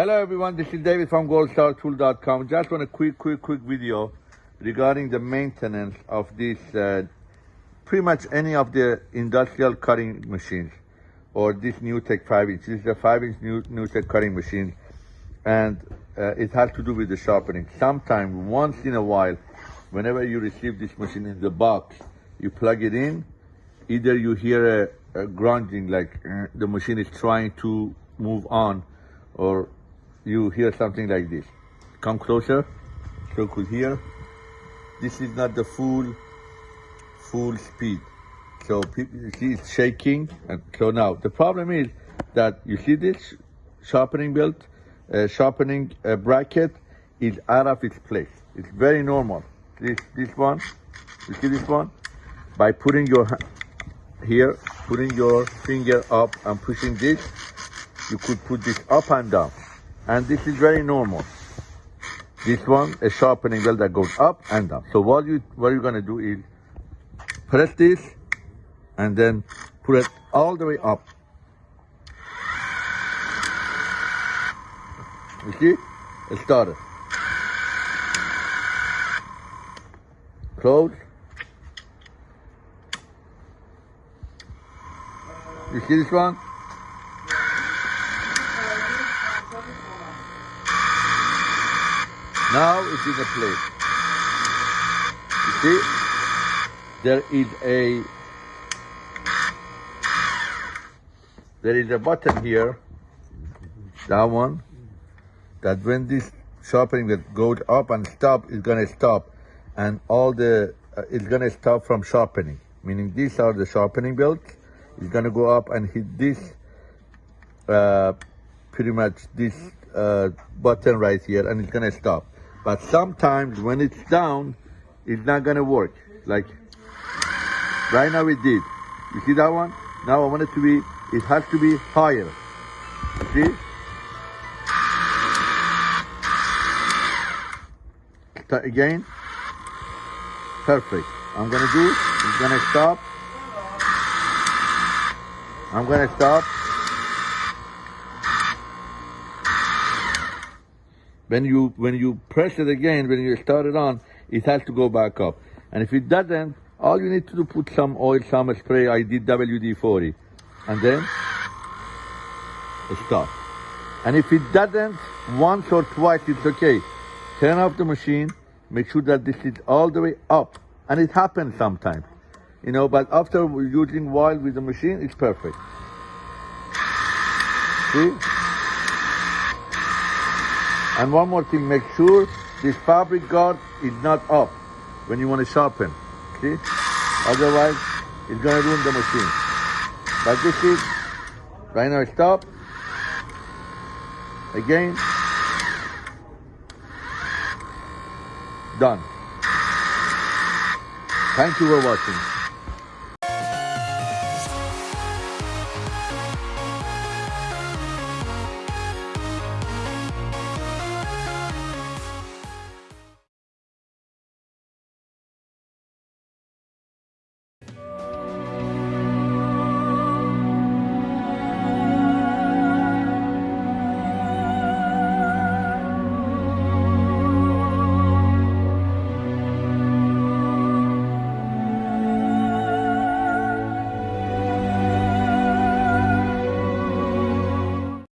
Hello everyone, this is David from goldstartool.com. Just want a quick, quick, quick video regarding the maintenance of this, uh, pretty much any of the industrial cutting machines or this NewTek 5 inch. This is a 5 inch new, NewTek cutting machine and uh, it has to do with the sharpening. Sometime, once in a while, whenever you receive this machine in the box, you plug it in, either you hear a, a grunting like uh, the machine is trying to move on or you hear something like this. Come closer, so could hear. This is not the full, full speed. So people, you see it's shaking. And so now the problem is that you see this sharpening belt, uh, sharpening uh, bracket is out of its place. It's very normal. This this one, you see this one, by putting your here, putting your finger up and pushing this, you could put this up and down and this is very normal. This one, a sharpening wheel that goes up and down. So what you what you're gonna do is press this and then put it all the way up. You see? It started. Close. You see this one? Now it's in a place. You see, there is a there is a button here, that one, that when this sharpening that goes up and stop is gonna stop, and all the uh, it's gonna stop from sharpening. Meaning these are the sharpening belts. It's gonna go up and hit this, uh, pretty much this uh, button right here, and it's gonna stop. But sometimes when it's down, it's not gonna work. Like right now it did. You see that one? Now I want it to be, it has to be higher. You see? Again. Perfect. I'm gonna do, it's gonna stop. I'm gonna stop. When you when you press it again, when you start it on, it has to go back up. And if it doesn't, all you need to do put some oil, some spray. I did WD-40, and then stop. And if it doesn't, once or twice, it's okay. Turn off the machine. Make sure that this is all the way up. And it happens sometimes, you know. But after using while with the machine, it's perfect. See? And one more thing, make sure this fabric guard is not up when you want to sharpen. See? Otherwise, it's going to ruin the machine. But this is, right now stop. Again. Done. Thank you for watching.